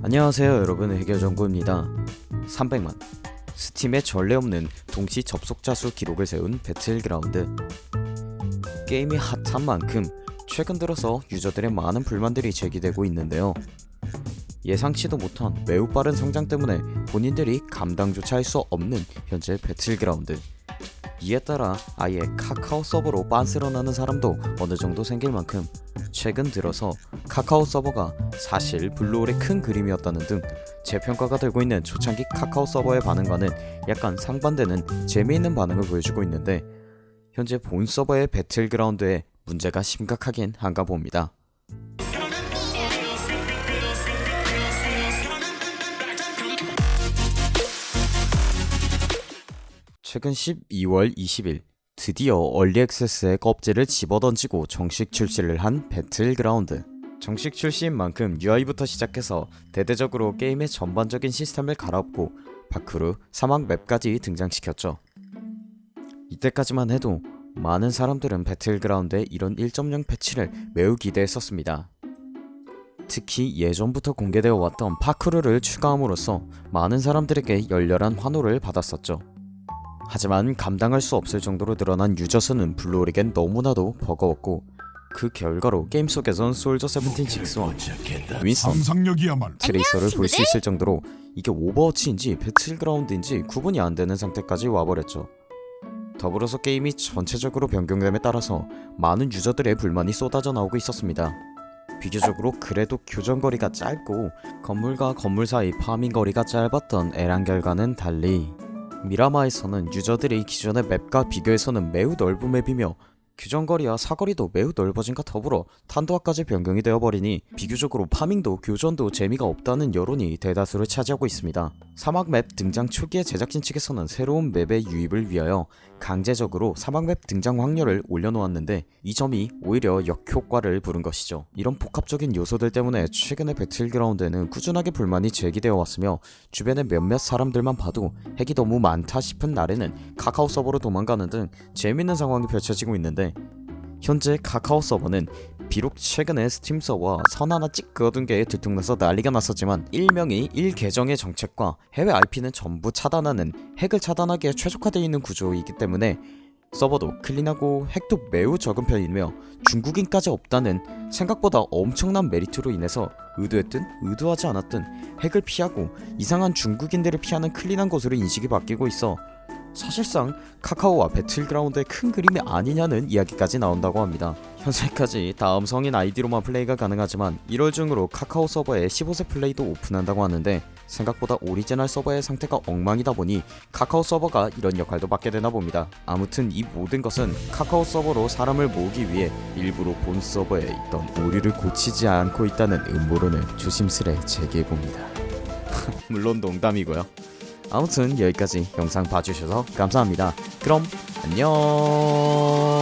안녕하세요 여러분. 해결정보입니다. 300만. 스팀에 전례 없는 동시 접속자 수 기록을 세운 배틀그라운드. 게임이 핫한 만큼 최근 들어서 유저들의 많은 불만들이 제기되고 있는데요. 예상치도 못한 매우 빠른 성장 때문에 본인들이 감당조차 할 수 없는 현재 배틀그라운드. 이에 따라 아예 카카오 서버로 빤스러나는 사람도 어느 정도 생길 만큼 최근 들어서 카카오 서버가 사실 블루홀의 큰 그림이었다는 등 재평가가 되고 있는 초창기 카카오 서버의 반응과는 약간 상반되는 재미있는 반응을 보여주고 있는데 현재 본 서버의 배틀그라운드에 문제가 심각하긴 한가 봅니다. 최근 12월 20일 드디어 early access의 껍질을 집어던지고 정식 출시를 한 배틀그라운드. 정식 출시인 만큼 UI부터 시작해서 대대적으로 게임의 전반적인 시스템을 갈아엎고 파쿠르 사막 맵까지 등장시켰죠. 이때까지만 해도 많은 사람들은 배틀그라운드의 이런 1.0 패치를 매우 기대했었습니다. 특히 예전부터 공개되어 왔던 파쿠르를 추가함으로써 많은 사람들에게 열렬한 환호를 받았었죠 하지만 감당할 수 없을 정도로 늘어난 유저 수는 블루홀에겐 너무나도 버거웠고 그 결과로 게임 속에선 솔저 76와 윈스턴, 트레이서를 볼 수 있을 정도로 이게 오버워치인지 배틀그라운드인지 구분이 안 되는 상태까지 와버렸죠. 더불어서 게임이 전체적으로 변경됨에 따라서 많은 유저들의 불만이 쏟아져 나오고 있었습니다. 비교적으로 그래도 교전거리가 짧고 건물과 건물 사이 파밍 거리가 짧았던 에란겔과는 달리 미라마에서는 유저들이 기존의 맵과 비교해서는 매우 넓은 맵이며 교전거리와 사거리도 매우 넓어짐과 더불어 탄도학까지 변경이 되어버리니 비교적으로 파밍도 교전도 재미가 없다는 여론이 대다수를 차지하고 있습니다. 사막 맵 등장 초기에 제작진 측에서는 새로운 맵의 유입을 위하여 강제적으로 사막 맵 등장 확률을 올려놓았는데 이 점이 오히려 역효과를 부른 것이죠. 이런 복합적인 요소들 때문에 최근의 배틀그라운드에는 꾸준하게 불만이 제기되어 왔으며 주변의 몇몇 사람들만 봐도 핵이 너무 많다 싶은 날에는 카카오 서버로 도망가는 등 재밌는 상황이 펼쳐지고 있는데 현재 카카오 서버는 비록 최근에 스팀 서버와 선 하나 찍 그어둔 게 들통나서 난리가 났었지만 일명의 1계정의 정책과 해외 IP는 전부 차단하는 핵을 차단하기에 최적화되어 있는 구조이기 때문에 서버도 클린하고 핵도 매우 적은 편이며 중국인까지 없다는 생각보다 엄청난 메리트로 인해서 의도했든 의도하지 않았든 핵을 피하고 이상한 중국인들을 피하는 clean한 곳으로 인식이 바뀌고 있어 사실상 카카오와 배틀그라운드의 큰 그림이 아니냐는 이야기까지 나온다고 합니다. 현재까지 다음 성인 아이디로만 플레이가 가능하지만 1월 중으로 카카오 서버에 15세 플레이도 오픈한다고 하는데 생각보다 오리지널 서버의 상태가 엉망이다 보니 카카오 서버가 이런 역할도 맡게 되나 봅니다. 아무튼 이 모든 것은 카카오 서버로 사람을 모으기 위해 일부러 본 서버에 있던 오류를 고치지 않고 있다는 음모론을 조심스레 제기해봅니다. 물론 농담이고요. 아무튼 여기까지 영상 봐주셔서 감사합니다. 그럼 안녕